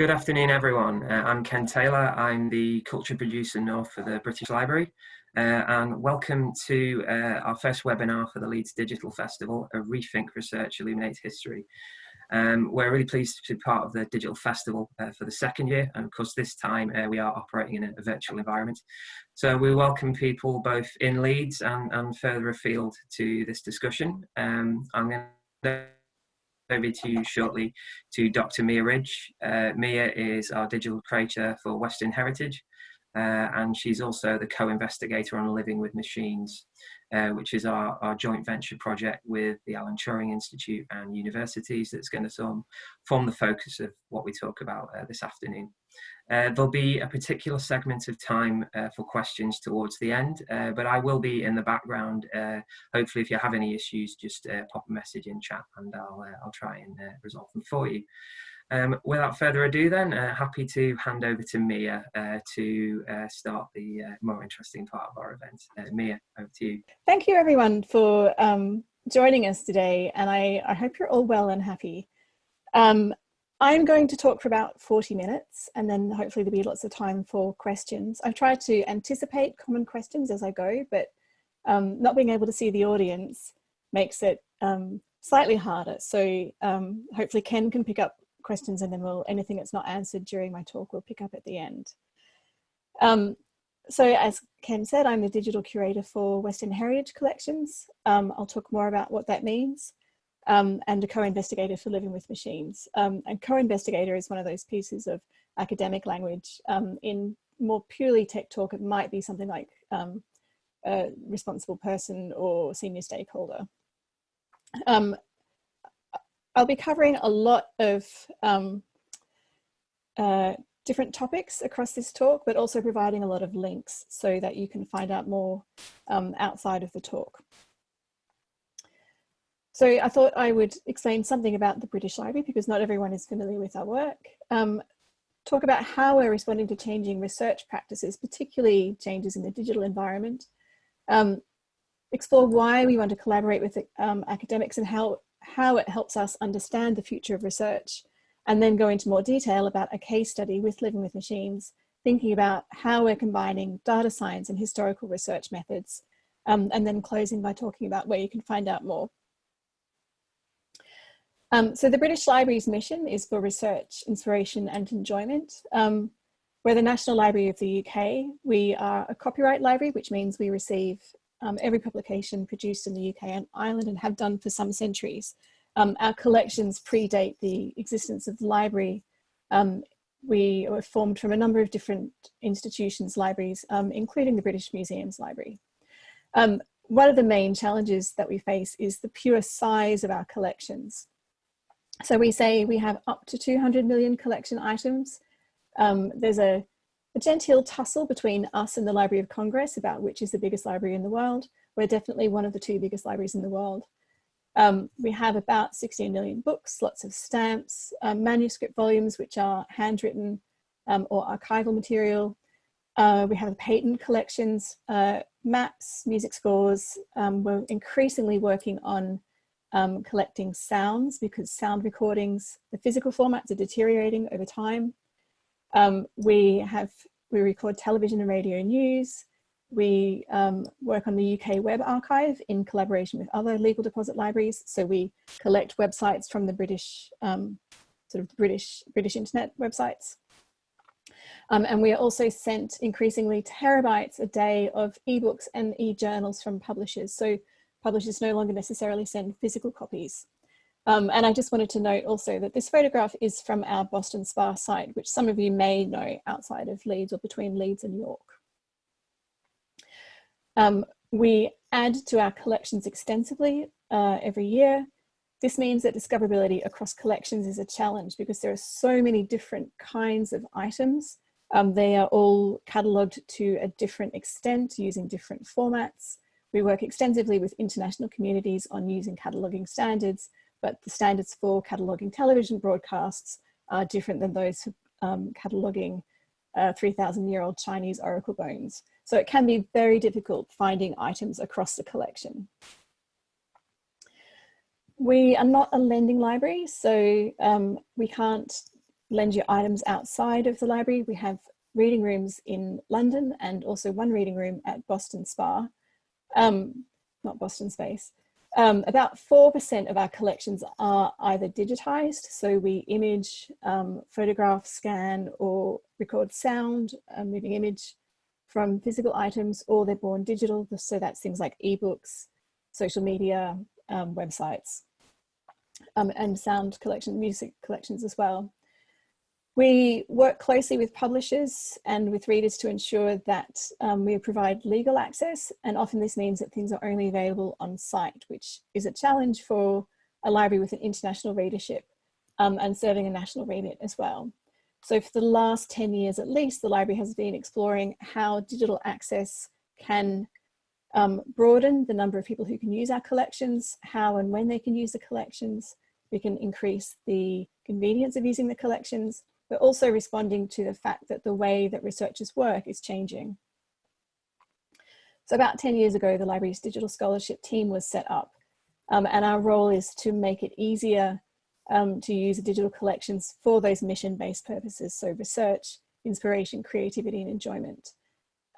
Good afternoon, everyone. Uh, I'm Ken Taylor. I'm the Culture Producer North for the British Library. Uh, and welcome to uh, our first webinar for the Leeds Digital Festival, a Rethink Research Illuminates History. Um, we're really pleased to be part of the Digital Festival uh, for the second year, and of course this time uh, we are operating in a, a, virtual environment. So we welcome people both in Leeds and, and further afield to this discussion. Um, I'm going to over to you shortly to Dr. Mia Ridge. Uh, Mia is our digital curator for Western Heritage, uh, and she's also the co-investigator on Living with Machines, uh, which is our, our joint venture project with the Alan Turing Institute and universities that's going to form the focus of what we talk about uh, this afternoon. Uh, there'll be a particular segment of time uh, for questions towards the end, uh, but I will be in the background. Uh, hopefully, if you have any issues, just uh, pop a message in chat and I'll, uh, I'll try and resolve them for you. Um, without further ado then, happy to hand over to Mia to start the more interesting part of our event. Mia, over to you. Thank you everyone for um, joining us today and I, I hope you're all well and happy. Um, I'm going to talk for about 40 minutes and then hopefully there'll be lots of time for questions. I've tried to anticipate common questions as I go, but um, not being able to see the audience makes it um, slightly harder. So um, hopefully Ken can pick up questions and then we'll, anything that's not answered during my talk we'll pick up at the end. Um, so as Ken said, I'm the digital curator for Western Heritage Collections. Um, I'll talk more about what that means um, and a co-investigator for Living with Machines. Um, and co-investigator is one of those pieces of academic language. Um, in more purely tech talk, it might be something like um, a responsible person or senior stakeholder. Um, I'll be covering a lot of um, uh, different topics across this talk, but also providing a lot of links so that you can find out more outside of the talk. So I thought I would explain something about the British Library because not everyone is familiar with our work. Um, talk about how we're responding to changing research practices, particularly changes in the digital environment. Um, explore why we want to collaborate with um, academics and how, how it helps us understand the future of research. And then go into more detail about a case study with Living with Machines, thinking about how we're combining data science and historical research methods. Um, and then closing by talking about where you can find out more. Um, so the British Library's mission is for research, inspiration and enjoyment. Um, we're the National Library of the UK. We are a copyright library, which means we receive um, every publication produced in the UK and Ireland and have done for some centuries. Um, our collections predate the existence of the library. Um, we were formed from a number of different institutions, libraries, um, including the British Museum's Library. one of the main challenges that we face is the pure size of our collections. So we say we have up to 200 million collection items. Um, there's a, a genteel tussle between us and the Library of Congress about which is the biggest library in the world. We're definitely one of the two biggest libraries in the world. Um, we have about 16 million books, lots of stamps, um, manuscript volumes, which are handwritten um, or archival material. Uh, we have patent collections, uh, maps, music scores. Um, we're increasingly working on um, collecting sounds because sound recordings, the physical formats are deteriorating over time. Um, we have, we record television and radio news. We um, work on the UK Web Archive in collaboration with other legal deposit libraries. So we collect websites from the British, um, sort of British, British internet websites. Um, and we are also sent increasingly terabytes a day of ebooks and e-journals from publishers. So publishers no longer necessarily send physical copies. Um, and I just wanted to note also that this photograph is from our Boston Spa site, which some of you may know outside of Leeds or between Leeds and York. Um, we add to our collections extensively uh, every year. This means that discoverability across collections is a challenge because there are so many different kinds of items. Um, they are all catalogued to a different extent using different formats. We work extensively with international communities on using cataloguing standards, but the standards for cataloguing television broadcasts are different than those for um, cataloguing uh, 3,000 year old Chinese oracle bones. So it can be very difficult finding items across the collection. We are not a lending library, so um, we can't lend you items outside of the library. We have reading rooms in London and also one reading room at Boston Spa, um, not Boston Space. Um, about 4% of our collections are either digitized, so we image, um, photograph, scan or record sound, a moving image from physical items or they're born digital. So that's things like ebooks, social media, um, websites, um, and sound collection, music collections as well. We work closely with publishers and with readers to ensure that um, we provide legal access and often this means that things are only available on site, which is a challenge for a library with an international readership um, and serving a national remit as well. So for the last 10 years at least, the library has been exploring how digital access can um, broaden the number of people who can use our collections, how and when they can use the collections. We can increase the convenience of using the collections but also responding to the fact that the way that researchers work is changing. So about 10 years ago, the library's digital scholarship team was set up um, and our role is to make it easier um, to use digital collections for those mission-based purposes. So research, inspiration, creativity and enjoyment.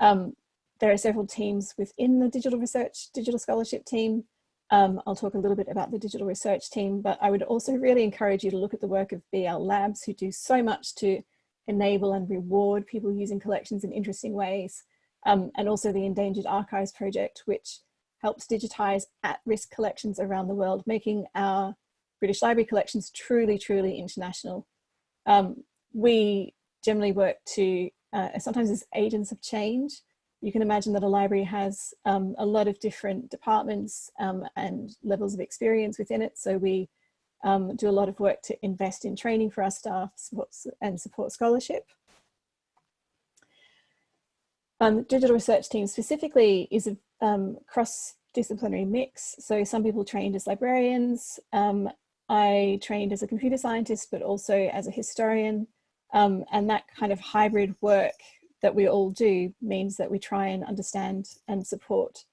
Um, there are several teams within the digital research, digital scholarship team um, I'll talk a little bit about the digital research team, but I would also really encourage you to look at the work of BL Labs who do so much to enable and reward people using collections in interesting ways. Um, and also the Endangered Archives Project, which helps digitize at-risk collections around the world, making our British Library collections truly, truly international. Um, we generally work to, uh, sometimes as agents of change, you can imagine that a library has um, a lot of different departments um, and levels of experience within it. So we um, do a lot of work to invest in training for our staff and support scholarship. Um, digital research team specifically is a um, cross-disciplinary mix. So some people trained as librarians. Um, I trained as a computer scientist, but also as a historian. and that kind of hybrid work that we all do means that we try and understand and support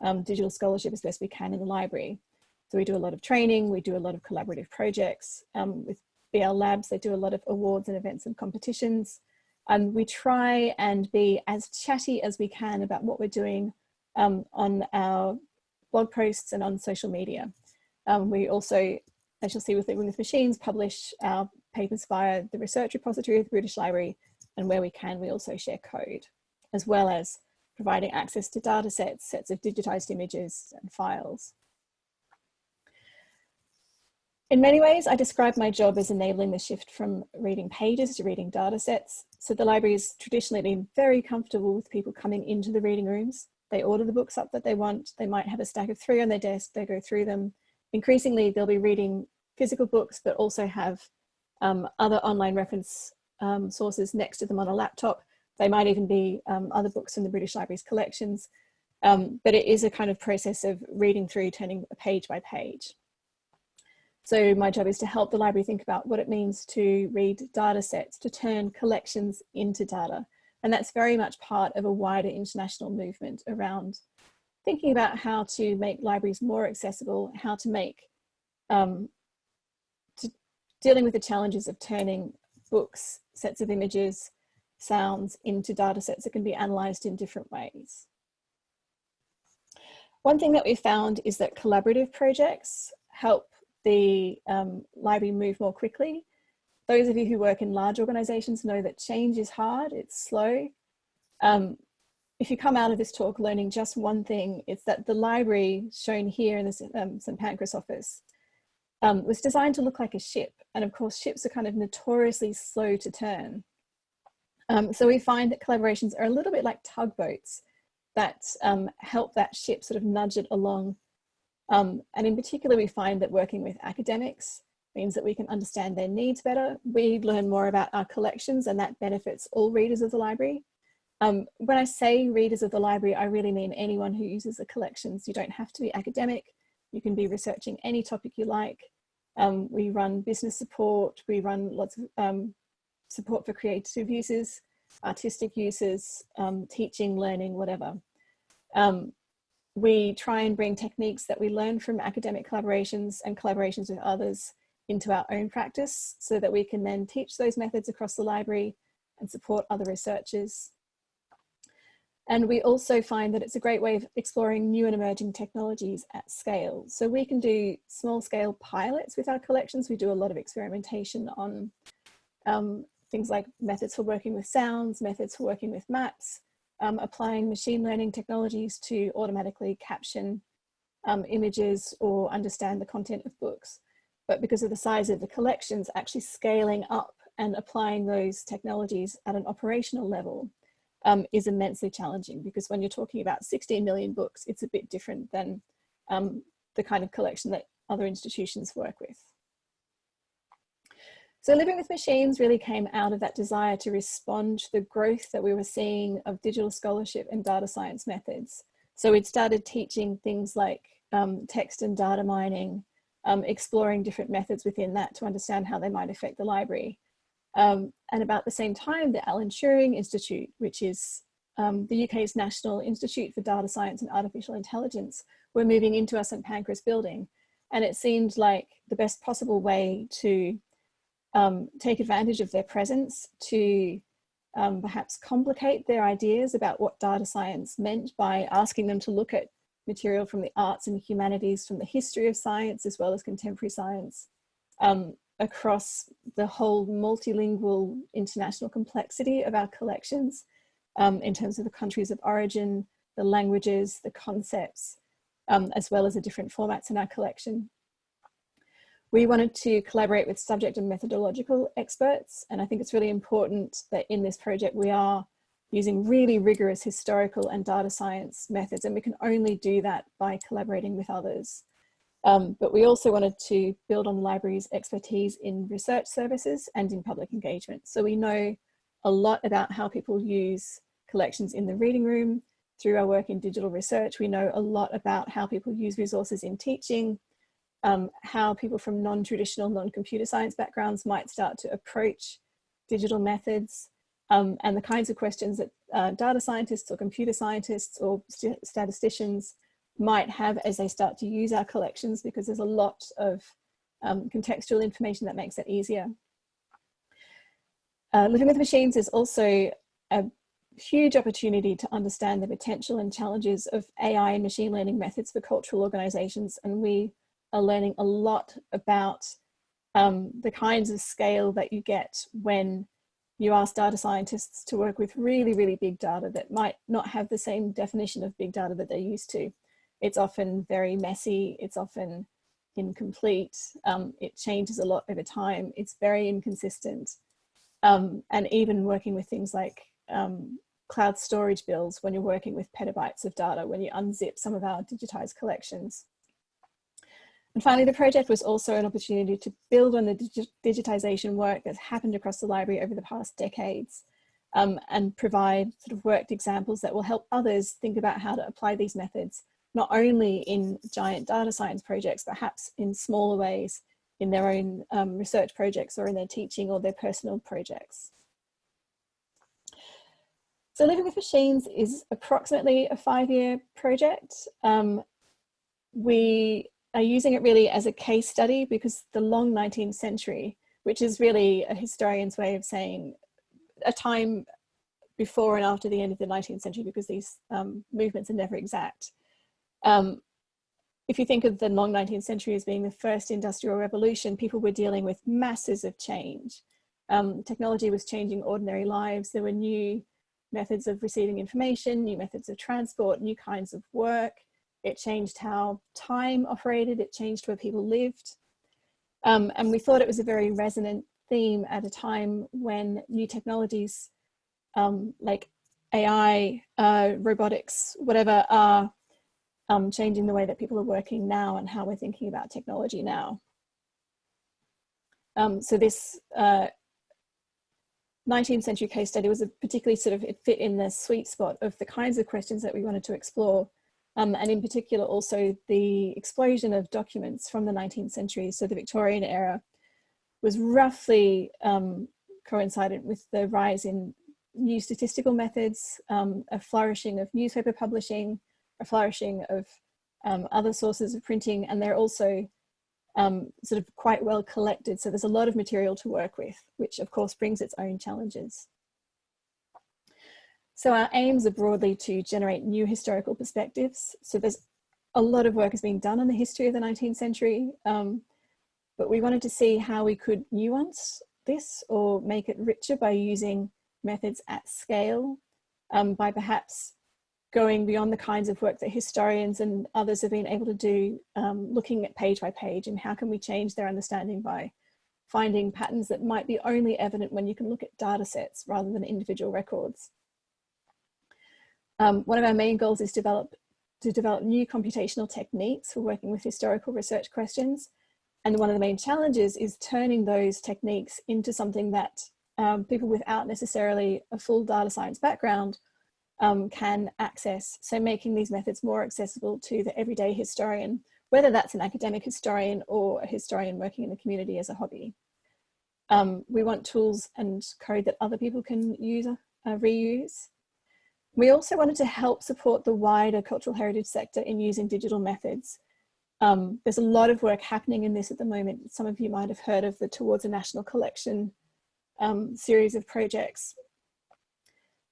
um, digital scholarship as best we can in the library. So we do a lot of training, we do a lot of collaborative projects. Um, with BL Labs, they do a lot of awards and events and competitions. And we try and be as chatty as we can about what we're doing um, on our blog posts and on social media. Um, we also, as you'll see with Living with Machines, publish our papers via the research repository of the British Library and where we can, we also share code, as well as providing access to data sets, sets of digitized images and files. In many ways, I describe my job as enabling the shift from reading pages to reading data sets. So the library has traditionally been very comfortable with people coming into the reading rooms. They order the books up that they want. They might have a stack of three on their desk. They go through them. Increasingly, they'll be reading physical books, but also have um, other online reference um, sources next to them on a laptop. They might even be um, other books in the British Library's collections, um, but it is a kind of process of reading through, turning page by page. So my job is to help the library think about what it means to read data sets, to turn collections into data. And that's very much part of a wider international movement around thinking about how to make libraries more accessible, how to make, um, to dealing with the challenges of turning books, sets of images, sounds into data sets that can be analysed in different ways. One thing that we found is that collaborative projects help the um, library move more quickly. Those of you who work in large organisations know that change is hard, it's slow. Um, if you come out of this talk learning just one thing, it's that the library shown here in the um, St Pancras office um, was designed to look like a ship. And of course, ships are kind of notoriously slow to turn. Um, so we find that collaborations are a little bit like tugboats that um, help that ship sort of nudge it along. Um, and in particular, we find that working with academics means that we can understand their needs better. We learn more about our collections and that benefits all readers of the library. Um, when I say readers of the library, I really mean anyone who uses the collections. You don't have to be academic. You can be researching any topic you like. Um, we run business support, we run lots of um, support for creative users, artistic users, um, teaching, learning, whatever. Um, we try and bring techniques that we learn from academic collaborations and collaborations with others into our own practice so that we can then teach those methods across the library and support other researchers. And we also find that it's a great way of exploring new and emerging technologies at scale. So we can do small scale pilots with our collections. We do a lot of experimentation on um, things like methods for working with sounds, methods for working with maps, um, applying machine learning technologies to automatically caption um, images or understand the content of books. But because of the size of the collections, actually scaling up and applying those technologies at an operational level um, is immensely challenging because when you're talking about 16 million books, it's a bit different than um, the kind of collection that other institutions work with. So living with machines really came out of that desire to respond to the growth that we were seeing of digital scholarship and data science methods. So we'd started teaching things like um, text and data mining, um, exploring different methods within that to understand how they might affect the library. Um, and about the same time, the Alan Turing Institute, which is um, the UK's National Institute for Data Science and Artificial Intelligence, were moving into our St Pancras building. And it seemed like the best possible way to um, take advantage of their presence to um, perhaps complicate their ideas about what data science meant by asking them to look at material from the arts and humanities, from the history of science, as well as contemporary science, um, across the whole multilingual international complexity of our collections um, in terms of the countries of origin, the languages, the concepts, um, as well as the different formats in our collection. We wanted to collaborate with subject and methodological experts, and I think it's really important that in this project we are using really rigorous historical and data science methods, and we can only do that by collaborating with others. Um, but we also wanted to build on the library's expertise in research services and in public engagement. So we know a lot about how people use collections in the reading room. Through our work in digital research, we know a lot about how people use resources in teaching, um, how people from non-traditional, non-computer science backgrounds might start to approach digital methods, um, and the kinds of questions that uh, data scientists or computer scientists or st statisticians might have as they start to use our collections because there's a lot of um, contextual information that makes it easier. Uh, Living with Machines is also a huge opportunity to understand the potential and challenges of AI and machine learning methods for cultural organizations. And we are learning a lot about um, the kinds of scale that you get when you ask data scientists to work with really, really big data that might not have the same definition of big data that they're used to it's often very messy, it's often incomplete, um, it changes a lot over time, it's very inconsistent. Um, and even working with things like um, cloud storage bills when you're working with petabytes of data, when you unzip some of our digitized collections. And finally, the project was also an opportunity to build on the digi digitization work that's happened across the library over the past decades um, and provide sort of worked examples that will help others think about how to apply these methods not only in giant data science projects, perhaps in smaller ways in their own um, research projects or in their teaching or their personal projects. So Living with Machines is approximately a five-year project. Um, we are using it really as a case study because the long 19th century, which is really a historian's way of saying a time before and after the end of the 19th century because these um, movements are never exact. Um, if you think of the long 19th century as being the first industrial revolution, people were dealing with masses of change. Um, technology was changing ordinary lives. There were new methods of receiving information, new methods of transport, new kinds of work. It changed how time operated. It changed where people lived. Um, and we thought it was a very resonant theme at a time when new technologies um, like AI, uh, robotics, whatever, are um, changing the way that people are working now and how we're thinking about technology now. Um, so this uh, 19th century case study was a particularly sort of, it fit in the sweet spot of the kinds of questions that we wanted to explore. Um, and in particular also the explosion of documents from the 19th century, so the Victorian era, was roughly um, coincided with the rise in new statistical methods, um, a flourishing of newspaper publishing, flourishing of um, other sources of printing, and they're also um, sort of quite well collected. So there's a lot of material to work with, which of course brings its own challenges. So our aims are broadly to generate new historical perspectives. So there's a lot of work has been done on the history of the 19th century, um, but we wanted to see how we could nuance this or make it richer by using methods at scale, um, by perhaps going beyond the kinds of work that historians and others have been able to do, um, looking at page by page and how can we change their understanding by finding patterns that might be only evident when you can look at data sets rather than individual records. Um, one of our main goals is develop, to develop new computational techniques for working with historical research questions. And one of the main challenges is turning those techniques into something that um, people without necessarily a full data science background um, can access. So making these methods more accessible to the everyday historian, whether that's an academic historian or a historian working in the community as a hobby. Um, we want tools and code that other people can use, uh, reuse. We also wanted to help support the wider cultural heritage sector in using digital methods. Um, there's a lot of work happening in this at the moment. Some of you might have heard of the Towards a National Collection um, series of projects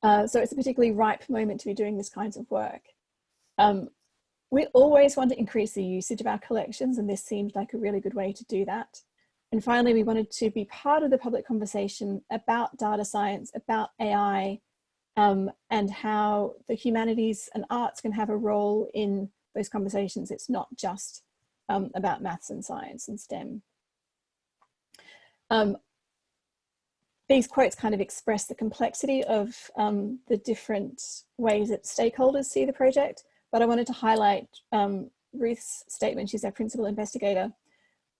uh, so it's a particularly ripe moment to be doing this kinds of work. Um, we always want to increase the usage of our collections and this seemed like a really good way to do that. And finally, we wanted to be part of the public conversation about data science, about AI, um, and how the humanities and arts can have a role in those conversations. It's not just um, about maths and science and STEM. Um, these quotes kind of express the complexity of um, the different ways that stakeholders see the project, but I wanted to highlight um, Ruth's statement, she's our principal investigator,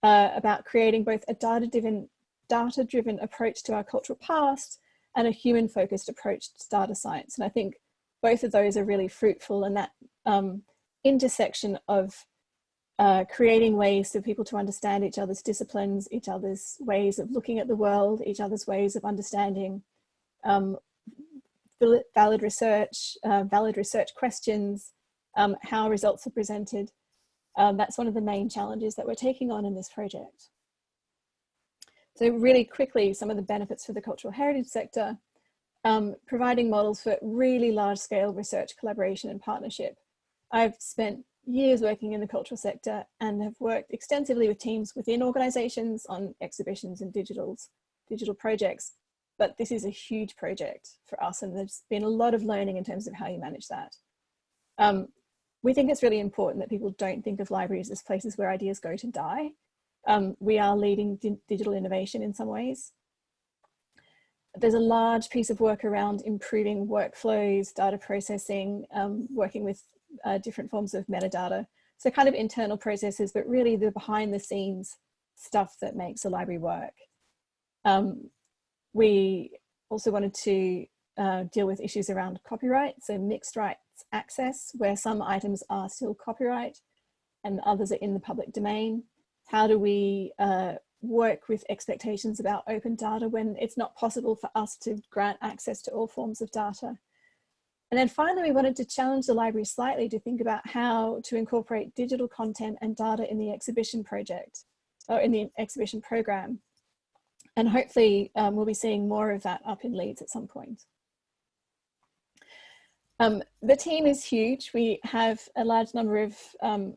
uh, about creating both a data-driven data -driven approach to our cultural past and a human-focused approach to data science. And I think both of those are really fruitful and that um, intersection of uh, creating ways for people to understand each other's disciplines, each other's ways of looking at the world, each other's ways of understanding um, valid research, uh, valid research questions, um, how results are presented. Um, that's one of the main challenges that we're taking on in this project. So really quickly, some of the benefits for the cultural heritage sector, um, providing models for really large scale research collaboration and partnership. I've spent years working in the cultural sector and have worked extensively with teams within organizations on exhibitions and digitals, digital projects. But this is a huge project for us and there's been a lot of learning in terms of how you manage that. Um, we think it's really important that people don't think of libraries as places where ideas go to die. Um, we are leading di digital innovation in some ways. There's a large piece of work around improving workflows, data processing, um, working with uh, different forms of metadata. So kind of internal processes, but really the behind the scenes stuff that makes a library work. Um, we also wanted to uh, deal with issues around copyright, so mixed rights access, where some items are still copyright and others are in the public domain. How do we uh, work with expectations about open data when it's not possible for us to grant access to all forms of data? And then finally, we wanted to challenge the library slightly to think about how to incorporate digital content and data in the exhibition project or in the exhibition program. And hopefully um, we'll be seeing more of that up in Leeds at some point. Um, the team is huge. We have a large number of um,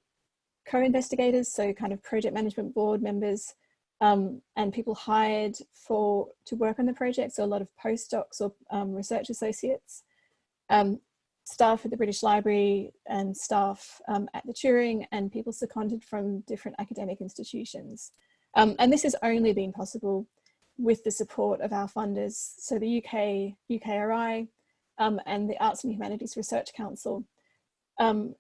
co-investigators, so kind of project management board members um, and people hired for to work on the project. So a lot of postdocs or um, research associates um, staff at the British Library and staff um, at the Turing and people seconded from different academic institutions. Um, and this has only been possible with the support of our funders, so the UK, UKRI um, and the Arts and Humanities Research Council. Um,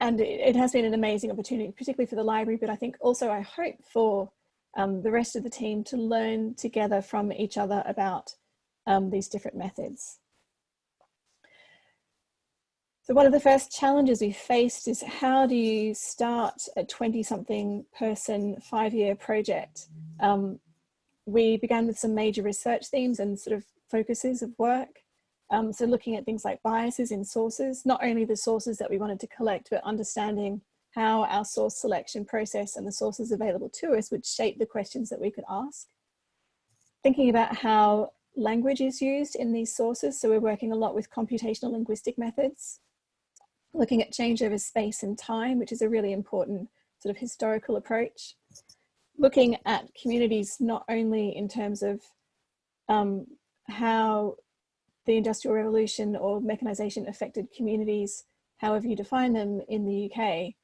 and it, it, has been an amazing opportunity, particularly for the library, but I think also I hope for um, the rest of the team to learn together from each other about um, these different methods. So one of the first challenges we faced is how do you start a 20 something person five year project? Um, we began with some major research themes and sort of focuses of work. Um, so looking at things like biases in sources, not only the sources that we wanted to collect, but understanding how our source selection process and the sources available to us would shape the questions that we could ask. Thinking about how language is used in these sources. So we're working a lot with computational linguistic methods, looking at change over space and time, which is a really important sort of historical approach. Looking at communities not only in terms of um, how the Industrial Revolution or mechanization affected communities, however you define them in the UK,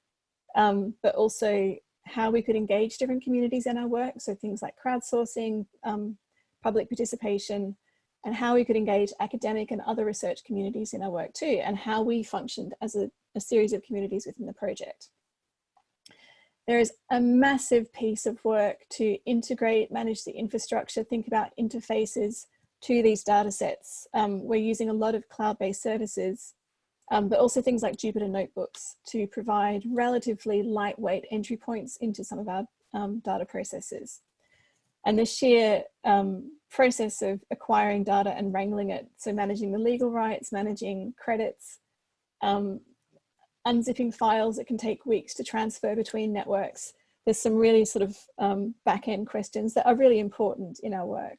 um, but also how we could engage different communities in our work. So things like crowdsourcing, um, public participation, and how we could engage academic and other research communities in our work too, and how we functioned as a, a series of communities within the project. There is a massive piece of work to integrate, manage the infrastructure, think about interfaces to these data sets. Um, we're using a lot of cloud-based services, um, but also things like Jupyter Notebooks to provide relatively lightweight entry points into some of our um, data processes. And the sheer um, process of acquiring data and wrangling it, so managing the legal rights, managing credits, um, unzipping files, it can take weeks to transfer between networks. There's some really sort of um, back-end questions that are really important in our work.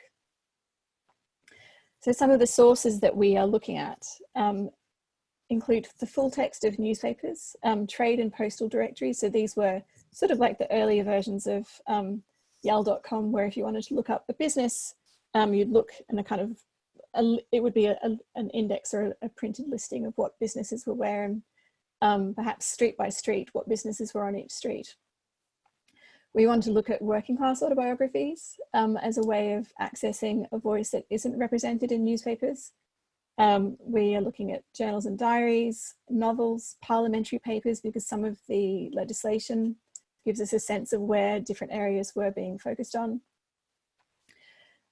So some of the sources that we are looking at um, include the full text of newspapers, um, trade and postal directories. So these were sort of like the earlier versions of um, yell.com, where if you wanted to look up a business, um, you'd look in a kind of, a, it would be a, a, an index or a, printed listing of what businesses were where and um, perhaps street by street, what businesses were on each street. We want to look at working class autobiographies um, as a way of accessing a voice that isn't represented in newspapers. Um, we are looking at journals and diaries, novels, parliamentary papers, because some of the legislation gives us a sense of where different areas were being focused on.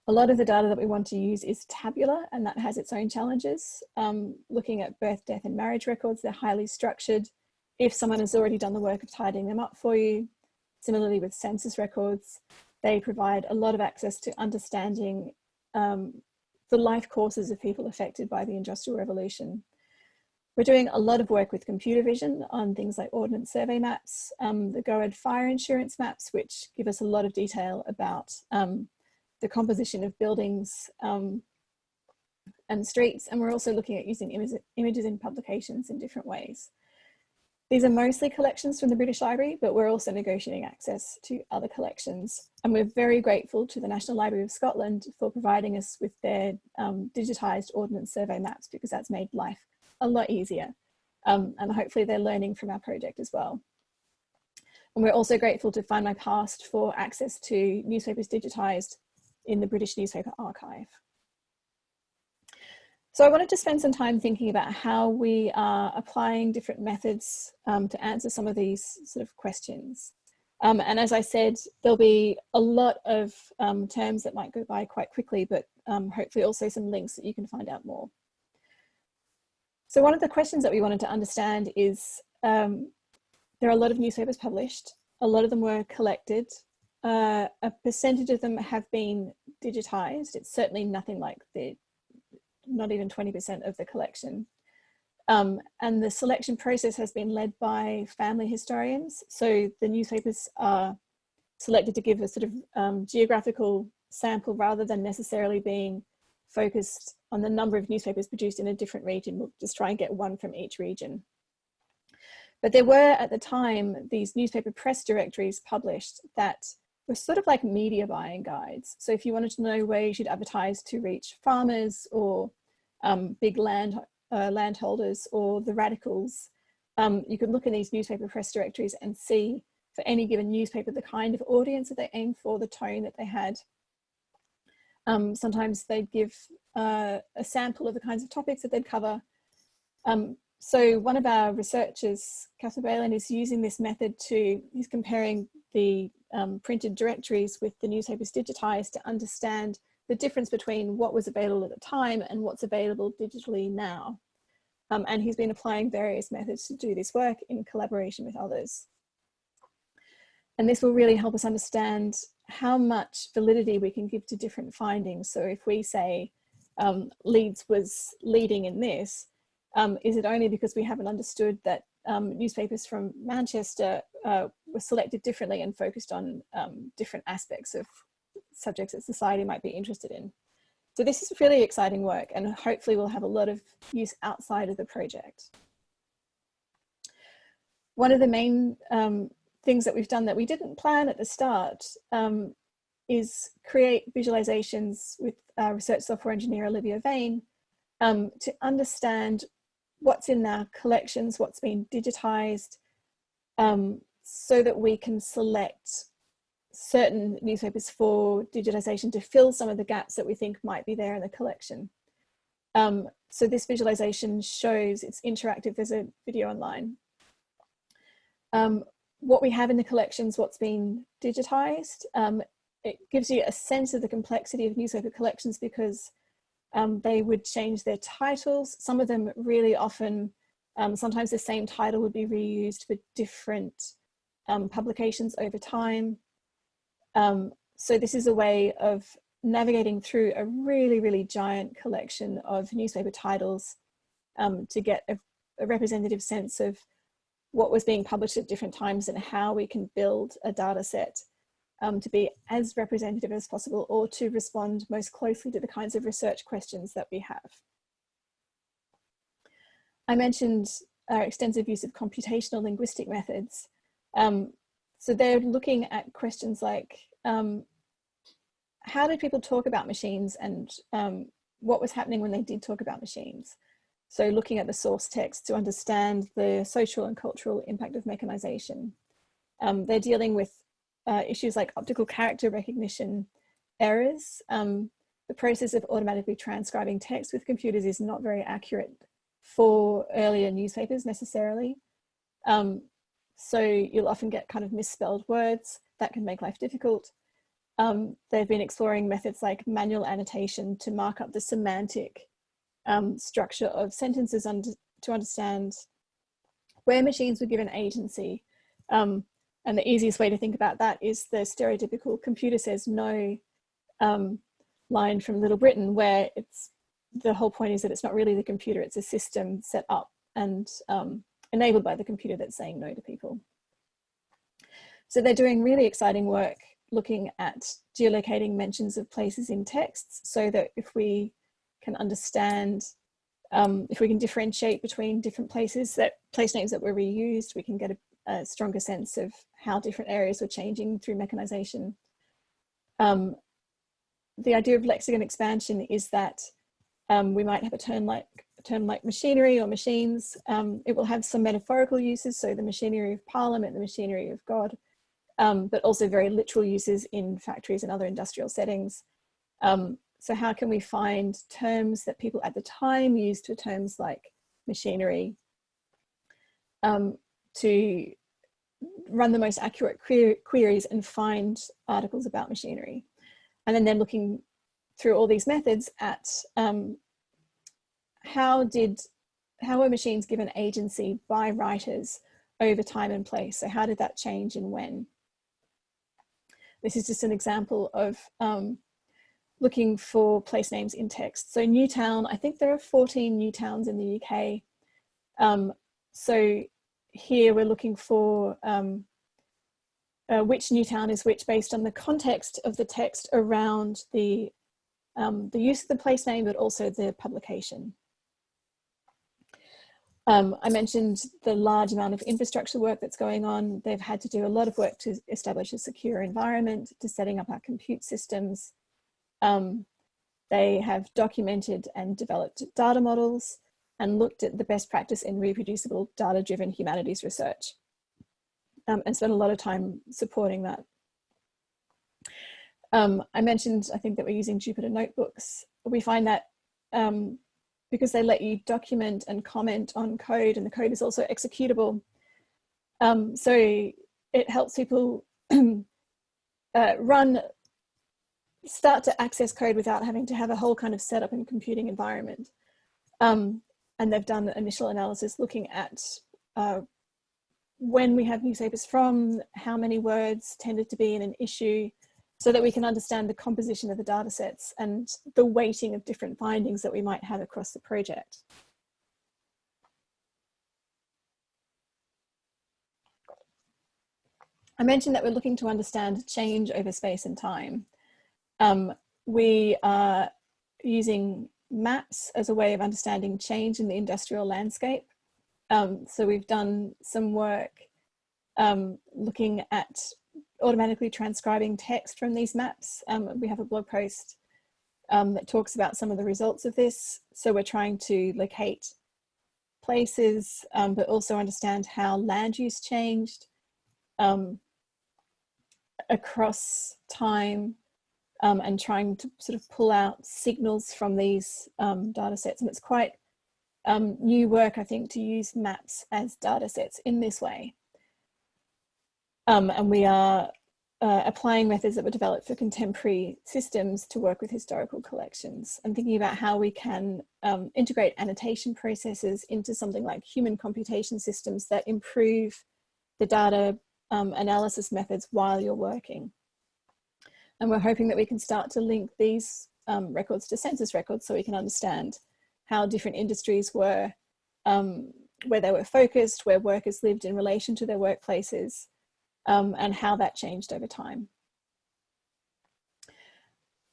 A lot of the data that we want to use is tabular and that has its own challenges. Um, looking at birth, death and marriage records, they're highly structured. If someone has already done the work of tidying them up for you, similarly with census records, they provide a lot of access to understanding um, the life courses of people affected by the Industrial Revolution. We're doing a lot of work with computer vision on things like ordnance survey maps, um, the Goad fire insurance maps, which give us a lot of detail about um, the composition of buildings um, and streets. And we're also looking at using images, images in publications in different ways. These are mostly collections from the British Library, but we're also negotiating access to other collections. And we're very grateful to the National Library of Scotland for providing us with their um, digitised Ordnance Survey maps because that's made life a lot easier. Um, and hopefully they're learning from our project as well. And we're also grateful to Find My Past for access to newspapers digitised in the British Newspaper Archive. So I wanted to spend some time thinking about how we are applying different methods um, to answer some of these sort of questions. Um, and as I said, there'll be a lot of um, terms that might go by quite quickly, but um, hopefully also some links that you can find out more. So one of the questions that we wanted to understand is um, there are a lot of newspapers published, a lot of them were collected, uh, a percentage of them have been digitized. It's certainly nothing like the not even 20% of the collection. Um, and the selection process has been led by family historians. So the newspapers are selected to give a sort of um, geographical sample rather than necessarily being focused on the number of newspapers produced in a different region. We'll just try and get one from each region. But there were at the time these newspaper press directories published that were sort of like media buying guides. So if you wanted to know where you should advertise to reach farmers or um, big land uh, landholders or the radicals, um, you could look in these newspaper press directories and see for any given newspaper the kind of audience that they aimed for, the tone that they had. Um, sometimes they'd give uh, a sample of the kinds of topics that they'd cover. Um, so one of our researchers, Kaspar Beelen, is using this method to, he's comparing the um, printed directories with the newspapers digitized to understand the difference between what was available at the time and what's available digitally now. Um, and he's been applying various methods to do this work in collaboration with others. And this will really help us understand how much validity we can give to different findings. So if we say um, Leeds was leading in this, um, is it only because we haven't understood that um, newspapers from Manchester uh, were selected differently and focused on um, different aspects of subjects that society might be interested in. So this is really exciting work and hopefully we'll have a lot of use outside of the project. One of the main um, things that we've done that we didn't plan at the start um, is create visualizations with uh, research software engineer Olivia Vane um, to understand what's in our collections, what's been digitized, um, so that we can select certain newspapers for digitization to fill some of the gaps that we think might be there in the collection. Um, so this visualization shows, it's interactive, there's a video online. Um, what we have in the collections, what's been digitized, um, it gives you a sense of the complexity of newspaper collections because um, they would change their titles. Some of them really often, um, sometimes the same title would be reused for different um, publications over time. Um, so this is a way of navigating through a really, really giant collection of newspaper titles um, to get a, a representative sense of what was being published at different times and how we can build a data set um, to be as representative as possible or to respond most closely to the kinds of research questions that we have. I mentioned our extensive use of computational linguistic methods. Um, so they're looking at questions like, um, how did people talk about machines and um, what was happening when they did talk about machines? So looking at the source text to understand the social and cultural impact of mechanization. Um, they're dealing with uh, issues like optical character recognition errors. Um, the process of automatically transcribing text with computers is not very accurate for earlier newspapers necessarily. Um, so you'll often get kind of misspelled words that can make life difficult. Um, they've been exploring methods like manual annotation to mark up the semantic um, structure of sentences under, to understand where machines were given agency um, and the easiest way to think about that is the stereotypical computer says no um, line from Little Britain, where it's the whole point is that it's not really the computer, it's a system set up and um, enabled by the computer that's saying no to people. So they're doing really exciting work looking at geolocating mentions of places in texts so that if we can understand, um, if we can differentiate between different places that place names that were reused, we can get a a stronger sense of how different areas were changing through mechanization. Um, the idea of lexicon expansion is that um, we might have a term like a term like machinery or machines. Um, it will have some metaphorical uses, so the machinery of parliament, the machinery of God, um, but also very literal uses in factories and other industrial settings. Um, so how can we find terms that people at the time used for terms like machinery um, to run the most accurate queries and find articles about machinery. And then they're looking through all these methods at um, how did, how were machines given agency by writers over time and place? So how did that change and when? This is just an example of um, looking for place names in text. So Newtown, I think there are 14 new towns in the UK. Um, so here we're looking for um, uh, which new town is which based on the context of the text around the, um, the use of the place name, but also the publication. Um, I mentioned the large amount of infrastructure work that's going on. They've had to do a lot of work to establish a secure environment, to setting up our compute systems. Um, they have documented and developed data models and looked at the best practice in reproducible data-driven humanities research um, and spent a lot of time supporting that. Um, I mentioned, I think that we're using Jupyter Notebooks. We find that um, because they let you document and comment on code and the code is also executable. Um, so it helps people uh, run, start to access code without having to have a whole kind of setup and computing environment. Um, and they've done the initial analysis looking at uh, when we have newspapers from, how many words tended to be in an issue, so that we can understand the composition of the data sets and the weighting of different findings that we might have across the project. I mentioned that we're looking to understand change over space and time. Um, we are using maps as a way of understanding change in the industrial landscape. Um, so we've done some work um, looking at automatically transcribing text from these maps. Um, we have a blog post um, that talks about some of the results of this. So we're trying to locate places, um, but also understand how land use changed um, across time um, and trying to sort of pull out signals from these um, data sets. And it's quite um, new work, I think, to use maps as data sets in this way. Um, and we are uh, applying methods that were developed for contemporary systems to work with historical collections and thinking about how we can um, integrate annotation processes into something like human computation systems that improve the data um, analysis methods while you're working. And we're hoping that we can start to link these um, records to census records so we can understand how different industries were, um, where they were focused, where workers lived in relation to their workplaces, um, and how that changed over time.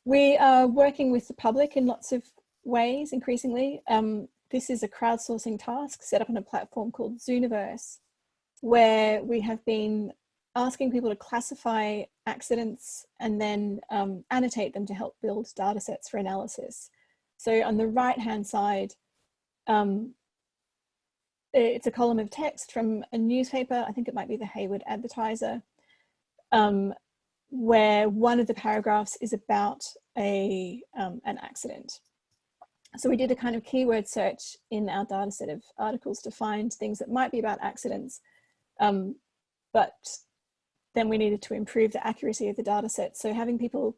We are working with the public in lots of ways increasingly. Um, this is a crowdsourcing task set up on a platform called Zooniverse, where we have been asking people to classify accidents and then um, annotate them to help build data sets for analysis. So on the right hand side, um, it's a column of text from a newspaper, I think it might be the Hayward Advertiser, um, where one of the paragraphs is about a, um, an accident. So we did a kind of keyword search in our data set of articles to find things that might be about accidents, um, but then we needed to improve the accuracy of the data set. So having people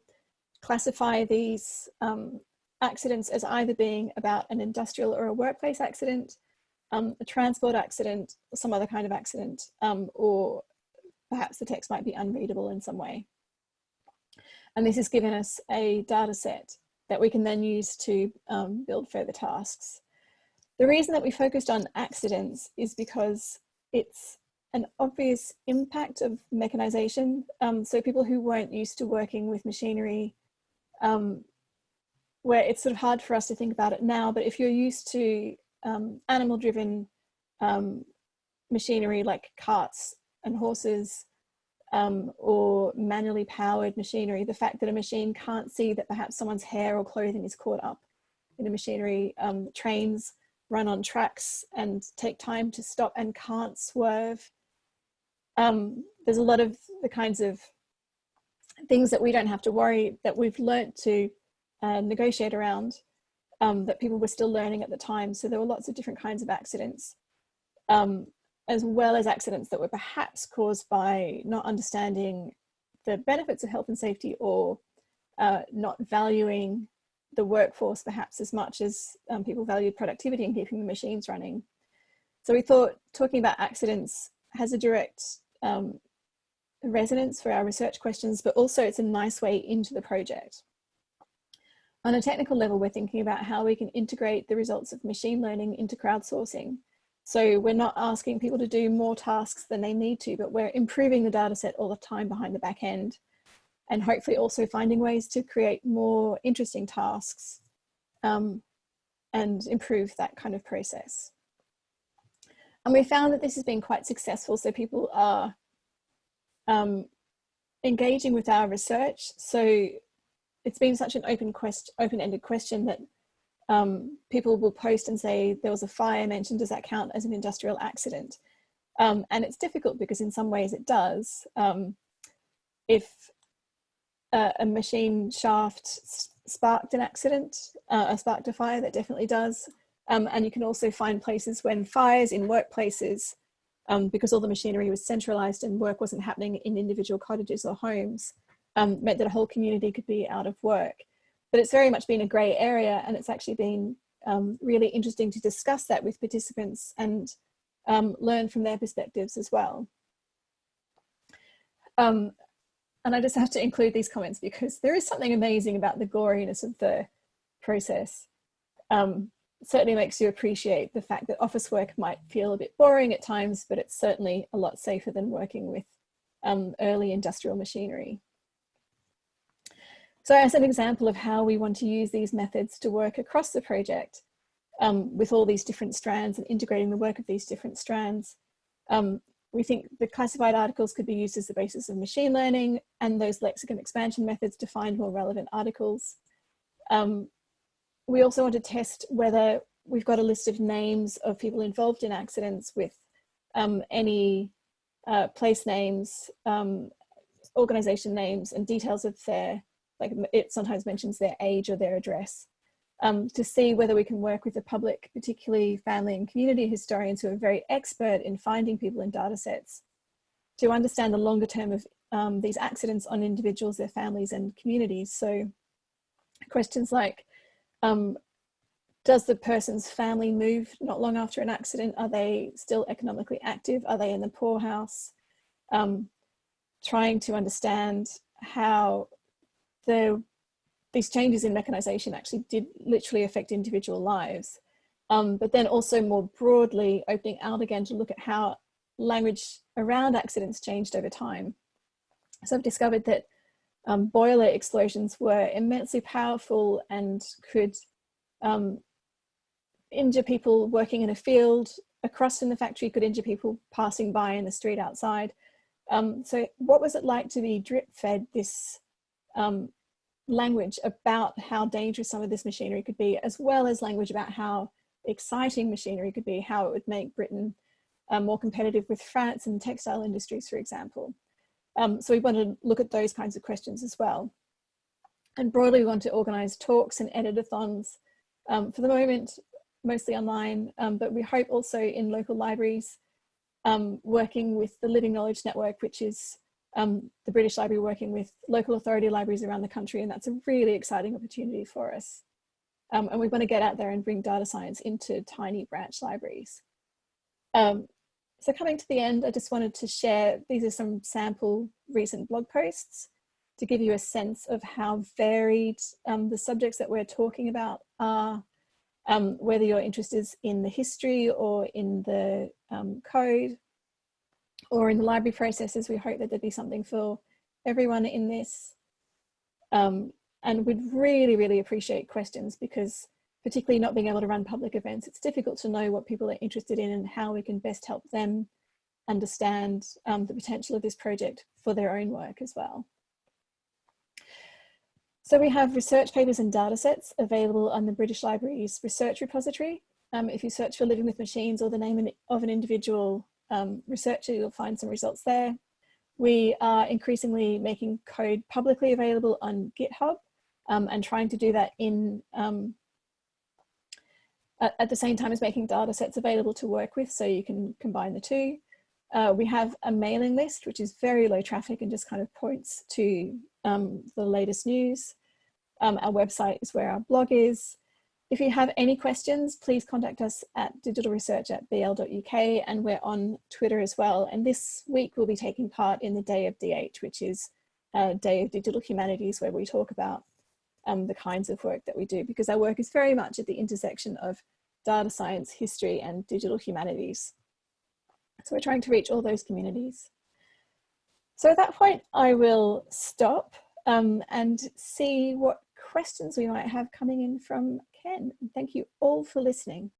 classify these um, accidents as either being about an industrial or a workplace accident, um, a transport accident, some other kind of accident, um, or perhaps the text might be unreadable in some way. And this has given us a data set that we can then use to um, build further tasks. The reason that we focused on accidents is because it's an obvious impact of mechanization. Um, so people who weren't used to working with machinery, um, where it's sort of hard for us to think about it now, but if you're used to um, animal driven um, machinery like carts and horses um, or manually powered machinery, the fact that a machine can't see that perhaps someone's hair or clothing is caught up in a machinery, um, trains run on tracks and take time to stop and can't swerve um, there's a lot of the kinds of things that we don't have to worry that we've learnt to uh, negotiate around um, that people were still learning at the time. So there were lots of different kinds of accidents, um, as well as accidents that were perhaps caused by not understanding the benefits of health and safety or uh, not valuing the workforce perhaps as much as um, people valued productivity and keeping the machines running. So we thought talking about accidents has a direct um, resonance for our research questions, but also it's a nice way into the project. On a technical level, we're thinking about how we can integrate the results of machine learning into crowdsourcing. So we're not asking people to do more tasks than they need to, but we're improving the data set all the time behind the back end and hopefully also finding ways to create more interesting tasks um, and improve that kind of process. And we found that this has been quite successful. So people are um, engaging with our research. So it's been such an open quest, open-ended question that um, people will post and say there was a fire mentioned, does that count as an industrial accident? Um, and it's difficult because in some ways it does. Um, if a, a, machine shaft sparked an accident, uh, sparked a fire, that definitely does. Um, and you can also find places when fires in workplaces, um, because all the machinery was centralized and work wasn't happening in individual cottages or homes, um, meant that a whole community could be out of work. But it's very much been a grey area and it's actually been um, really interesting to discuss that with participants and um, learn from their perspectives as well. Um, and I just have to include these comments because there is something amazing about the goriness of the process. Um, certainly makes you appreciate the fact that office work might feel a bit boring at times, but it's certainly a lot safer than working with um, early industrial machinery. So as an example of how we want to use these methods to work across the project um, with all these different strands and integrating the work of these different strands, um, we think the classified articles could be used as the basis of machine learning and those lexicon expansion methods to find more relevant articles. Um, we also want to test whether we've got a list of names of people involved in accidents with um, any uh, place names, um, organization names and details of their like it sometimes mentions their age or their address, um, to see whether we can work with the public, particularly family and community historians who are very expert in finding people in data sets, to understand the longer term of um, these accidents on individuals, their families and communities. So questions like, um, does the person's family move not long after an accident? Are they still economically active? Are they in the poorhouse? Um, trying to understand how the, these changes in mechanization actually did literally affect individual lives. Um, but then also more broadly opening out again to look at how language around accidents changed over time. So I've discovered that um, boiler explosions were immensely powerful and could um, injure people working in a field, across in the factory could injure people passing by in the street outside. Um, so what was it like to be drip fed this um, language about how dangerous some of this machinery could be, as well as language about how exciting machinery could be, how it would make Britain uh, more competitive with France and textile industries, for example. Um, so we want to look at those kinds of questions as well. And broadly, we want to organise talks and editathons. Um, for the moment, mostly online, um, but we hope also in local libraries, um, working with the Living Knowledge Network, which is um, the British Library working with local authority libraries around the country and that's a really exciting opportunity for us. Um, and we want to get out there and bring data science into tiny branch libraries. Um, so coming to the end, I just wanted to share, these are some sample recent blog posts to give you a sense of how varied um, the subjects that we're talking about are, um, whether your interest is in the history or in the um, code or in the library processes, we hope that there'd be something for everyone in this. Um, and we'd really, really appreciate questions because particularly not being able to run public events, it's difficult to know what people are interested in and how we can best help them understand um, the potential of this project for their own work as well. So we have research papers and data sets available on the British Library's research repository. Um, if you search for Living with Machines or the name of an individual um, researcher, you'll find some results there. We are increasingly making code publicly available on GitHub um, and trying to do that in um, at, the same time as making data sets available to work with so you can combine the two. Uh, we have a mailing list which is very low traffic and just kind of points to um, the latest news. Um, our website is where our blog is. If you have any questions, please contact us at digitalresearch at bl.uk and we're on Twitter as well. And this week we'll be taking part in the Day of DH, which is a Day of Digital Humanities where we talk about um, the kinds of work that we do because our work is very much at the intersection of data science, history and digital humanities. So we're trying to reach all those communities. So at that point, I will stop um, and see what questions we might have coming in from Ken. Thank you all for listening.